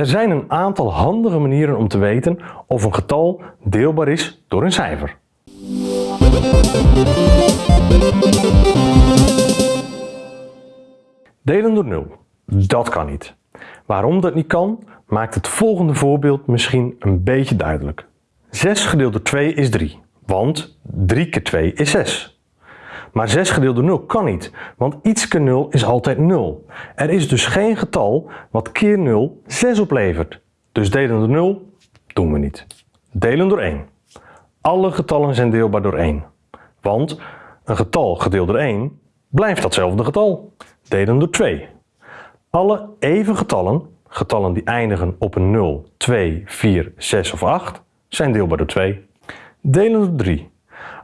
Er zijn een aantal handige manieren om te weten of een getal deelbaar is door een cijfer. Delen door 0. Dat kan niet. Waarom dat niet kan, maakt het volgende voorbeeld misschien een beetje duidelijk. 6 gedeeld door 2 is 3, want 3 keer 2 is 6. Maar 6 gedeeld door 0 kan niet, want iets keer 0 is altijd 0. Er is dus geen getal wat keer 0 6 oplevert. Dus delen door 0 doen we niet. Delen door 1. Alle getallen zijn deelbaar door 1. Want een getal gedeeld door 1 blijft datzelfde getal. Delen door 2. Alle even getallen, getallen die eindigen op een 0, 2, 4, 6 of 8, zijn deelbaar door 2. Delen door 3.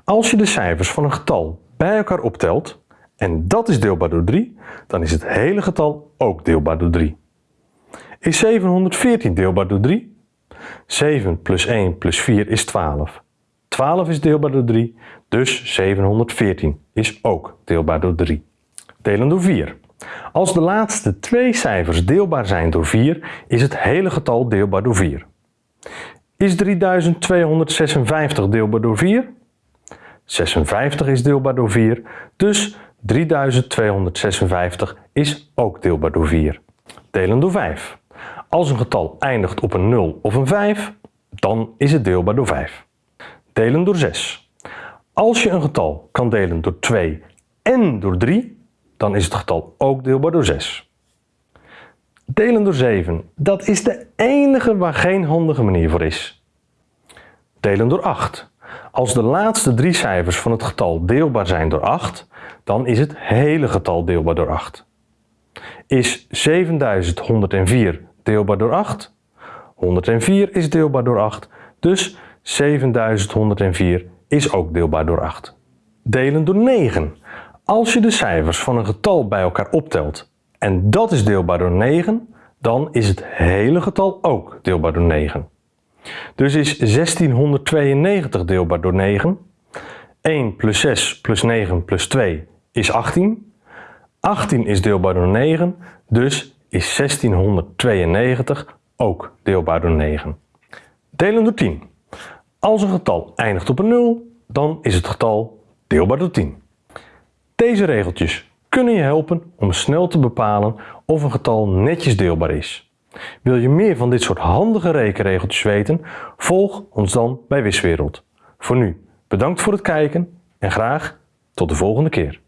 Als je de cijfers van een getal bij elkaar optelt en dat is deelbaar door 3, dan is het hele getal ook deelbaar door 3. Is 714 deelbaar door 3? 7 plus 1 plus 4 is 12. 12 is deelbaar door 3, dus 714 is ook deelbaar door 3. Delen door 4. Als de laatste twee cijfers deelbaar zijn door 4, is het hele getal deelbaar door 4. Is 3256 deelbaar door 4? 56 is deelbaar door 4, dus 3256 is ook deelbaar door 4. Delen door 5. Als een getal eindigt op een 0 of een 5, dan is het deelbaar door 5. Delen door 6. Als je een getal kan delen door 2 en door 3, dan is het getal ook deelbaar door 6. Delen door 7, dat is de enige waar geen handige manier voor is. Delen door 8. Als de laatste drie cijfers van het getal deelbaar zijn door 8, dan is het hele getal deelbaar door 8. Is 7104 deelbaar door 8? 104 is deelbaar door 8, dus 7104 is ook deelbaar door 8. Delen door 9. Als je de cijfers van een getal bij elkaar optelt en dat is deelbaar door 9, dan is het hele getal ook deelbaar door 9. Dus is 1692 deelbaar door 9. 1 plus 6 plus 9 plus 2 is 18. 18 is deelbaar door 9, dus is 1692 ook deelbaar door 9. Delen door 10. Als een getal eindigt op een 0, dan is het getal deelbaar door 10. Deze regeltjes kunnen je helpen om snel te bepalen of een getal netjes deelbaar is. Wil je meer van dit soort handige rekenregeltjes weten? Volg ons dan bij Wiswereld. Voor nu, bedankt voor het kijken en graag tot de volgende keer.